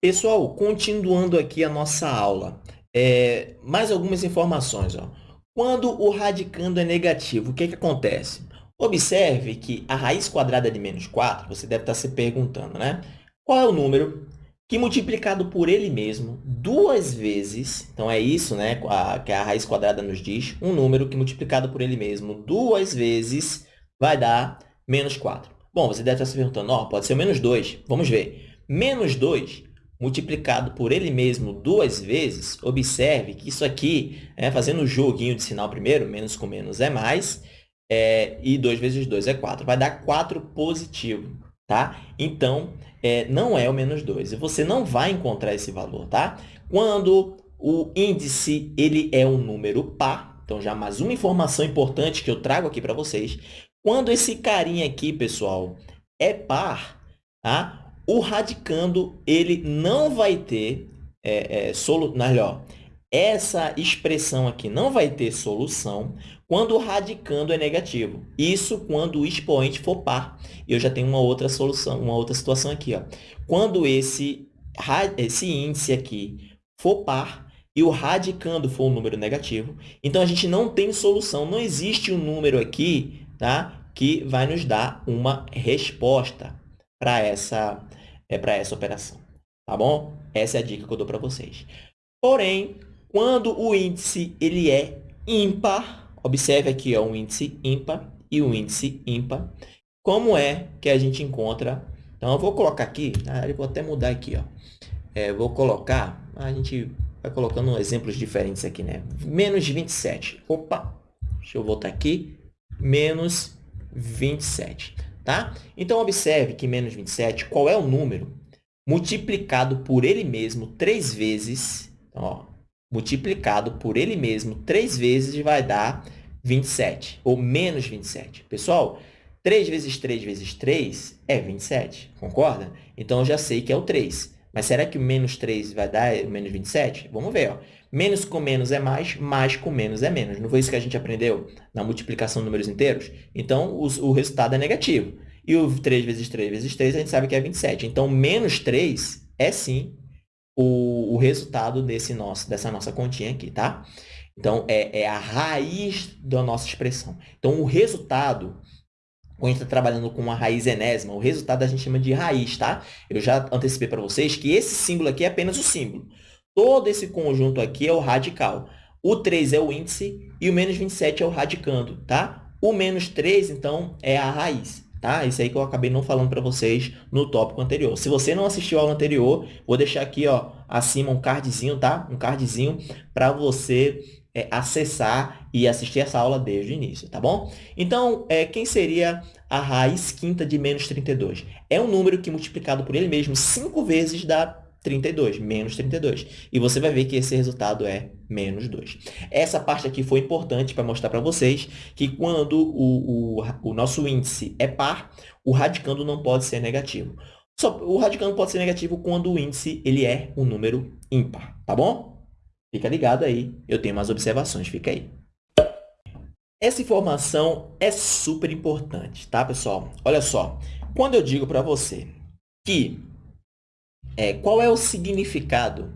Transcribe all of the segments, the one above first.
Pessoal, continuando aqui a nossa aula, é, mais algumas informações. Ó. Quando o radicando é negativo, o que, que acontece? Observe que a raiz quadrada de menos 4, você deve estar se perguntando, né? Qual é o número que multiplicado por ele mesmo duas vezes, então é isso né, que a raiz quadrada nos diz, um número que multiplicado por ele mesmo duas vezes vai dar menos 4. Bom, você deve estar se perguntando, oh, pode ser o menos 2. Vamos ver. Menos 2 multiplicado por ele mesmo duas vezes, observe que isso aqui, é, fazendo o joguinho de sinal primeiro, menos com menos é mais, é, e 2 vezes 2 é 4, vai dar 4 positivo, tá? Então, é, não é o menos 2, e você não vai encontrar esse valor, tá? Quando o índice ele é um número par, então já mais uma informação importante que eu trago aqui para vocês, quando esse carinha aqui, pessoal, é par, tá? O radicando ele não vai ter é, é, solu... melhor, essa expressão aqui não vai ter solução quando o radicando é negativo. Isso quando o expoente for par. Eu já tenho uma outra solução, uma outra situação aqui. Ó. Quando esse, esse índice aqui for par e o radicando for um número negativo, então a gente não tem solução. Não existe um número aqui tá, que vai nos dar uma resposta para essa é para essa operação, tá bom? Essa é a dica que eu dou para vocês. Porém, quando o índice ele é ímpar, observe aqui ó, um índice ímpar e um índice ímpar, como é que a gente encontra... Então, eu vou colocar aqui, eu vou até mudar aqui, ó. É, vou colocar, a gente vai colocando exemplos diferentes aqui, né? Menos 27. Opa, deixa eu voltar aqui. Menos 27 tá? Então, observe que menos 27, qual é o número multiplicado por ele mesmo três vezes, então, ó, multiplicado por ele mesmo três vezes vai dar 27, ou menos 27. Pessoal, 3 vezes 3 vezes 3 é 27, concorda? Então, eu já sei que é o 3. Mas será que o menos 3 vai dar menos 27? Vamos ver. Ó. Menos com menos é mais, mais com menos é menos. Não foi isso que a gente aprendeu na multiplicação de números inteiros? Então, o, o resultado é negativo. E o 3 vezes 3 vezes 3 a gente sabe que é 27. Então, menos 3 é sim o, o resultado desse nosso, dessa nossa continha aqui, tá? Então, é, é a raiz da nossa expressão. Então, o resultado quando a gente está trabalhando com uma raiz enésima, o resultado a gente chama de raiz, tá? Eu já antecipei para vocês que esse símbolo aqui é apenas o símbolo. Todo esse conjunto aqui é o radical. O 3 é o índice e o menos 27 é o radicando, tá? O menos 3, então, é a raiz, tá? Isso aí que eu acabei não falando para vocês no tópico anterior. Se você não assistiu ao aula anterior, vou deixar aqui, ó, acima um cardzinho, tá? Um cardzinho para você é, acessar e assistir essa aula desde o início, tá bom? Então, é, quem seria a raiz quinta de menos 32? É um número que, multiplicado por ele mesmo, cinco vezes dá 32, menos 32. E você vai ver que esse resultado é menos 2. Essa parte aqui foi importante para mostrar para vocês que quando o, o, o, nosso índice é par, o radicando não pode ser negativo. Só, o radicando pode ser negativo quando o índice ele é um número ímpar, tá bom? Fica ligado aí, eu tenho mais observações, fica aí. Essa informação é super importante, tá, pessoal? Olha só, quando eu digo para você que é, qual é o significado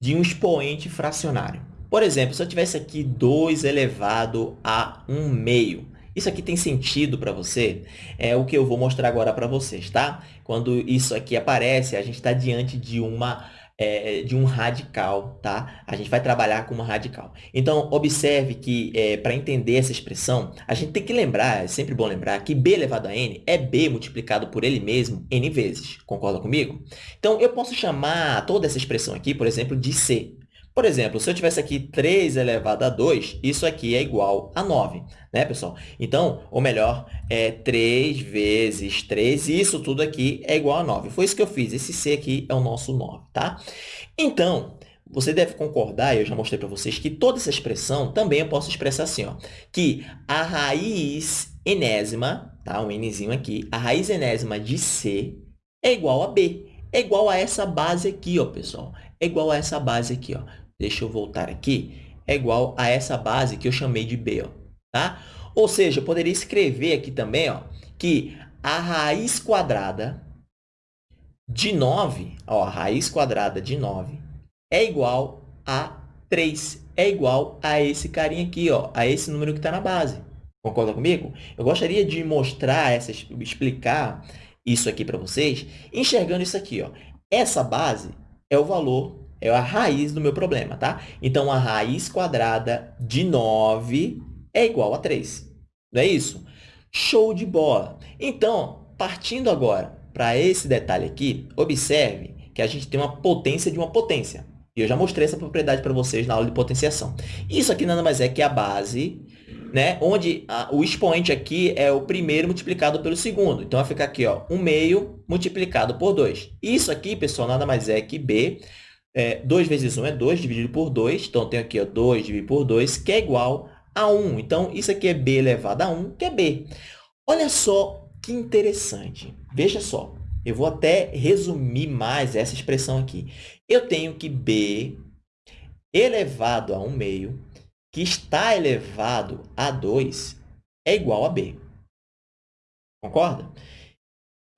de um expoente fracionário. Por exemplo, se eu tivesse aqui 2 elevado a 1 meio, isso aqui tem sentido para você? É o que eu vou mostrar agora para vocês, tá? Quando isso aqui aparece, a gente está diante de uma é, de um radical, tá? A gente vai trabalhar com uma radical. Então, observe que, é, para entender essa expressão, a gente tem que lembrar, é sempre bom lembrar, que b elevado a n é b multiplicado por ele mesmo n vezes. Concorda comigo? Então, eu posso chamar toda essa expressão aqui, por exemplo, de c. Por exemplo, se eu tivesse aqui 3 elevado a 2, isso aqui é igual a 9, né, pessoal? Então, ou melhor, é 3 vezes 3, isso tudo aqui é igual a 9. Foi isso que eu fiz, esse C aqui é o nosso 9, tá? Então, você deve concordar, eu já mostrei para vocês, que toda essa expressão também eu posso expressar assim, ó, que a raiz enésima, tá? um nzinho aqui, a raiz enésima de C é igual a B, é igual a essa base aqui, ó, pessoal. É igual a essa base aqui, ó deixa eu voltar aqui, é igual a essa base que eu chamei de b. Ó, tá? Ou seja, eu poderia escrever aqui também ó, que a raiz quadrada de 9, ó, a raiz quadrada de 9 é igual a 3, é igual a esse carinha aqui, ó, a esse número que está na base. Concorda comigo? Eu gostaria de mostrar, essa, explicar isso aqui para vocês, enxergando isso aqui. Ó. Essa base é o valor, é a raiz do meu problema, tá? Então, a raiz quadrada de 9 é igual a 3. Não é isso? Show de bola! Então, partindo agora para esse detalhe aqui, observe que a gente tem uma potência de uma potência. E eu já mostrei essa propriedade para vocês na aula de potenciação. Isso aqui nada mais é que a base, né? onde a, o expoente aqui é o primeiro multiplicado pelo segundo. Então, vai ficar aqui, ó, 1 meio multiplicado por 2. Isso aqui, pessoal, nada mais é que b. É, 2 vezes 1 é 2, dividido por 2. Então, tenho aqui ó, 2 dividido por 2, que é igual a 1. Então, isso aqui é b elevado a 1, que é b. Olha só que interessante. Veja só. Eu vou até resumir mais essa expressão aqui. Eu tenho que b elevado a 1 meio, que está elevado a 2, é igual a b. Concorda?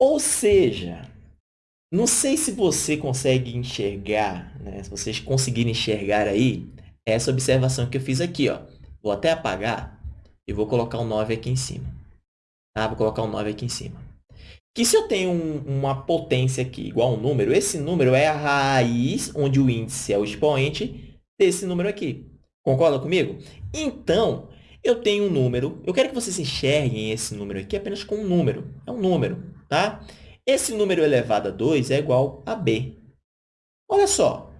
Ou seja, não sei se você consegue enxergar, né? se vocês conseguirem enxergar aí, essa observação que eu fiz aqui. Ó. Vou até apagar e vou colocar um 9 aqui em cima. Tá? Vou colocar um 9 aqui em cima que se eu tenho um, uma potência aqui igual a um número, esse número é a raiz, onde o índice é o expoente, desse número aqui. Concorda comigo? Então, eu tenho um número, eu quero que vocês enxerguem esse número aqui apenas com um número. É um número, tá? Esse número elevado a 2 é igual a b. Olha só,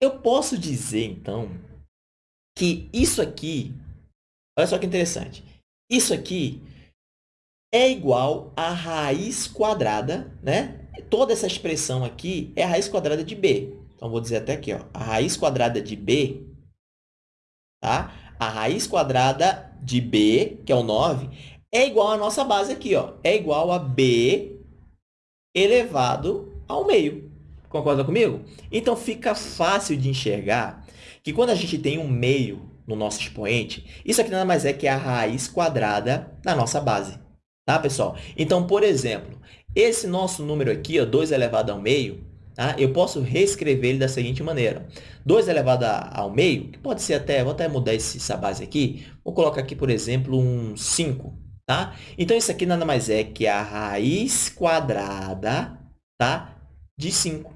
eu posso dizer, então, que isso aqui, olha só que interessante, isso aqui é igual a raiz quadrada, né? Toda essa expressão aqui é a raiz quadrada de b. Então, vou dizer até aqui, ó, a raiz quadrada de b, tá? A raiz quadrada de b, que é o 9, é igual à nossa base aqui, ó, é igual a b elevado ao meio. Concorda comigo? Então, fica fácil de enxergar que quando a gente tem um meio no nosso expoente, isso aqui nada mais é que a raiz quadrada da nossa base. Tá, pessoal? Então, por exemplo, esse nosso número aqui, ó, 2 elevado ao meio, tá? eu posso reescrever ele da seguinte maneira. 2 elevado ao meio, que pode ser até, vou até mudar essa base aqui, vou colocar aqui, por exemplo, um 5. Tá? Então, isso aqui nada mais é que a raiz quadrada tá? de 5.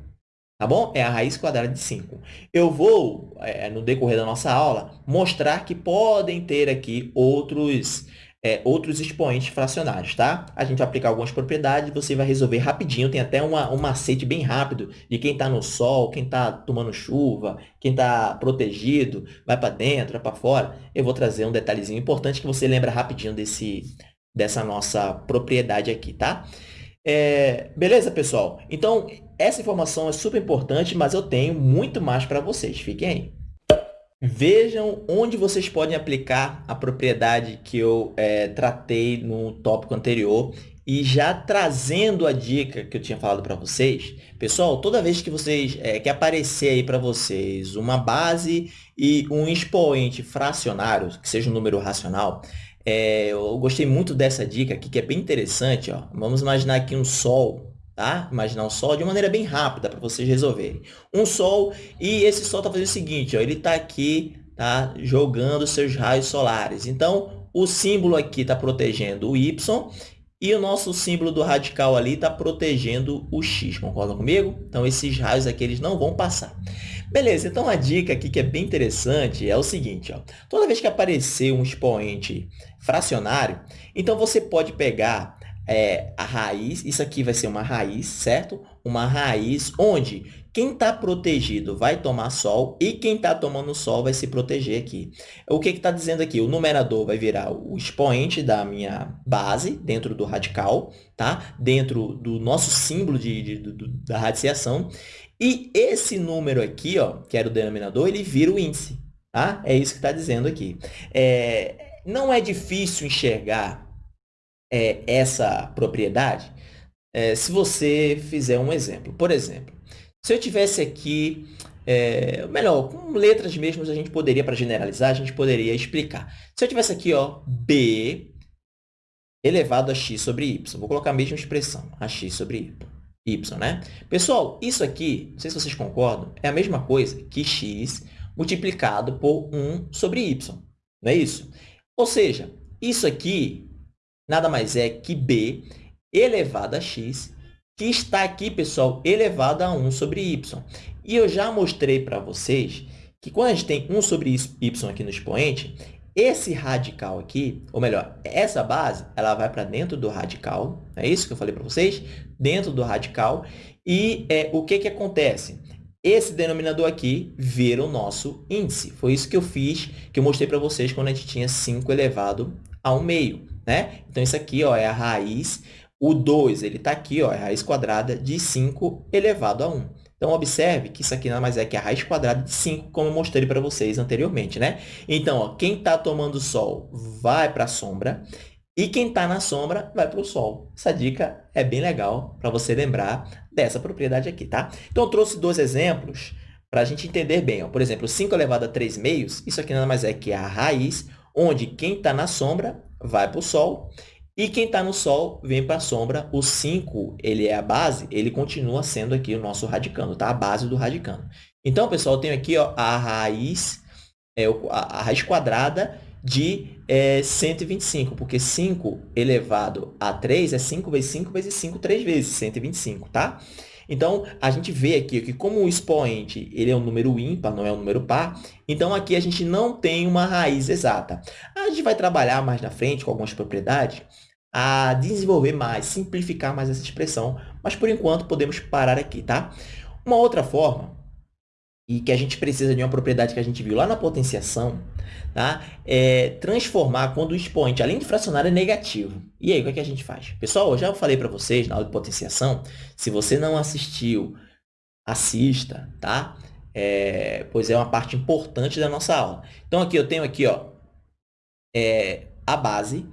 Tá bom? É a raiz quadrada de 5. Eu vou, é, no decorrer da nossa aula, mostrar que podem ter aqui outros é, outros expoentes fracionários, tá? A gente vai aplicar algumas propriedades, você vai resolver rapidinho, tem até uma, um macete bem rápido de quem está no sol, quem está tomando chuva, quem está protegido, vai para dentro, vai para fora. Eu vou trazer um detalhezinho importante que você lembra rapidinho desse, dessa nossa propriedade aqui, tá? É, beleza, pessoal? Então, essa informação é super importante, mas eu tenho muito mais para vocês. Fiquem aí. Vejam onde vocês podem aplicar a propriedade que eu é, tratei no tópico anterior e já trazendo a dica que eu tinha falado para vocês, pessoal, toda vez que vocês é, que aparecer aí para vocês uma base e um expoente fracionário, que seja um número racional, é, eu gostei muito dessa dica aqui, que é bem interessante. Ó. Vamos imaginar aqui um sol tá? Imaginar um Sol de maneira bem rápida para vocês resolverem. Um Sol, e esse Sol está fazendo o seguinte, ó, ele está aqui tá? jogando seus raios solares. Então, o símbolo aqui está protegendo o Y e o nosso símbolo do radical ali está protegendo o x, concorda comigo? Então, esses raios aqui eles não vão passar. Beleza, então a dica aqui que é bem interessante é o seguinte, ó, toda vez que aparecer um expoente fracionário, então você pode pegar é, a raiz, isso aqui vai ser uma raiz, certo? Uma raiz onde quem está protegido vai tomar sol e quem está tomando sol vai se proteger aqui. O que está dizendo aqui? O numerador vai virar o expoente da minha base dentro do radical, tá? dentro do nosso símbolo de, de, de, da radiciação. E esse número aqui, ó, que era o denominador, ele vira o índice. Tá? É isso que está dizendo aqui. É, não é difícil enxergar é, essa propriedade é, se você fizer um exemplo. Por exemplo, se eu tivesse aqui, é, melhor, com letras mesmo, a gente poderia, para generalizar, a gente poderia explicar. Se eu tivesse aqui, ó, b elevado a x sobre y, vou colocar a mesma expressão, a x sobre y. y, né? Pessoal, isso aqui, não sei se vocês concordam, é a mesma coisa que x multiplicado por 1 sobre y, não é isso? Ou seja, isso aqui nada mais é que b elevado a x, que está aqui, pessoal, elevado a 1 sobre y. E eu já mostrei para vocês que quando a gente tem 1 sobre y aqui no expoente, esse radical aqui, ou melhor, essa base, ela vai para dentro do radical, é isso que eu falei para vocês? Dentro do radical. E é, o que, que acontece? Esse denominador aqui vira o nosso índice. Foi isso que eu fiz, que eu mostrei para vocês quando a gente tinha 5 elevado a 1 meio. Né? Então, isso aqui ó, é a raiz. O 2 está aqui, ó, é a raiz quadrada de 5 elevado a 1. Então, observe que isso aqui nada mais é que a raiz quadrada de 5, como eu mostrei para vocês anteriormente, né? Então, ó, quem está tomando sol vai para a sombra e quem está na sombra vai para o sol. Essa dica é bem legal para você lembrar dessa propriedade aqui, tá? Então, eu trouxe dois exemplos para a gente entender bem. Ó. Por exemplo, 5 elevado a 3 meios, isso aqui nada mais é que a raiz, onde quem está na sombra vai para o sol e quem está no Sol vem para a sombra. O 5, ele é a base, ele continua sendo aqui o nosso radicando, tá? A base do radicando. Então, pessoal, eu tenho aqui ó, a raiz, é, a, raiz quadrada de é, 125, porque 5 elevado a 3 é 5 vezes 5 vezes 5, 3 vezes 125, tá? Então, a gente vê aqui que como o expoente ele é um número ímpar, não é um número par, então aqui a gente não tem uma raiz exata. A gente vai trabalhar mais na frente com algumas propriedades a desenvolver mais, simplificar mais essa expressão, mas por enquanto podemos parar aqui, tá? Uma outra forma, e que a gente precisa de uma propriedade que a gente viu lá na potenciação, tá? é transformar quando o expoente, além de fracionário, é negativo. E aí, o que, é que a gente faz? Pessoal, eu já falei para vocês na aula de potenciação, se você não assistiu, assista, tá? É, pois é uma parte importante da nossa aula. Então, aqui eu tenho aqui, ó, é, a base,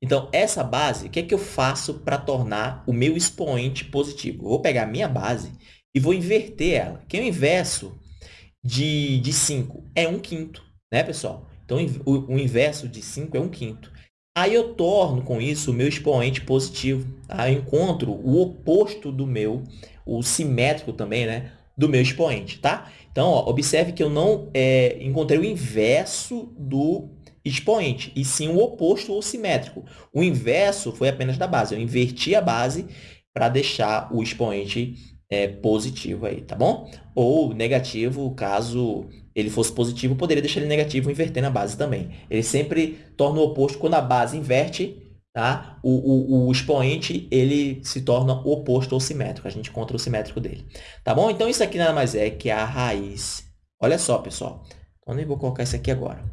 então, essa base, o que é que eu faço para tornar o meu expoente positivo? Eu vou pegar a minha base e vou inverter ela. Que é o inverso de, de 5 é 1 quinto, né, pessoal? Então, o, o inverso de 5 é 1 quinto. Aí eu torno com isso o meu expoente positivo. Tá? Eu encontro o oposto do meu, o simétrico também, né? Do meu expoente, tá? Então, ó, observe que eu não é, encontrei o inverso do expoente, e sim o oposto ou simétrico. O inverso foi apenas da base. Eu inverti a base para deixar o expoente é, positivo aí, tá bom? Ou negativo, caso ele fosse positivo, poderia deixar ele negativo invertendo a base também. Ele sempre torna o oposto quando a base inverte, tá? O, o, o expoente ele se torna oposto ou simétrico. A gente encontra o simétrico dele, tá bom? Então, isso aqui nada mais é que a raiz. Olha só, pessoal. Então, nem vou colocar isso aqui agora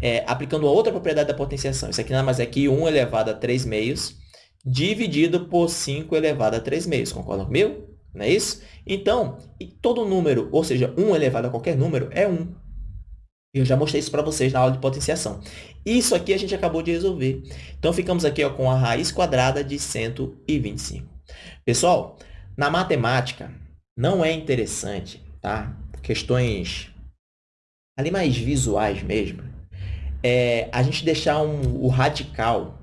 é, aplicando outra propriedade da potenciação. Isso aqui nada mais é que 1 elevado a 3 meios dividido por 5 elevado a 3 meios. Concordam comigo? Não é isso? Então, todo número, ou seja, 1 elevado a qualquer número, é 1. Eu já mostrei isso para vocês na aula de potenciação. Isso aqui a gente acabou de resolver. Então, ficamos aqui ó, com a raiz quadrada de 125. Pessoal, na matemática, não é interessante, tá? Questões ali mais visuais mesmo, é, a gente deixar um, o radical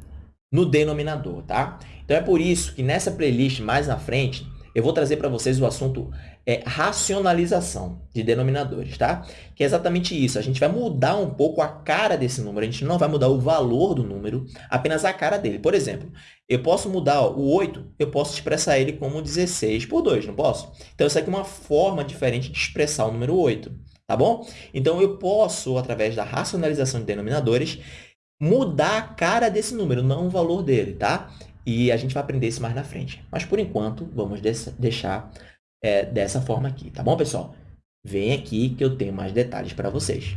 no denominador, tá? Então, é por isso que nessa playlist, mais na frente, eu vou trazer para vocês o assunto é, racionalização de denominadores, tá? Que é exatamente isso. A gente vai mudar um pouco a cara desse número. A gente não vai mudar o valor do número, apenas a cara dele. Por exemplo, eu posso mudar ó, o 8, eu posso expressar ele como 16 por 2, não posso? Então, isso aqui é uma forma diferente de expressar o número 8 tá bom? Então, eu posso, através da racionalização de denominadores, mudar a cara desse número, não o valor dele, tá? E a gente vai aprender isso mais na frente. Mas, por enquanto, vamos deixar é, dessa forma aqui, tá bom, pessoal? Vem aqui que eu tenho mais detalhes para vocês.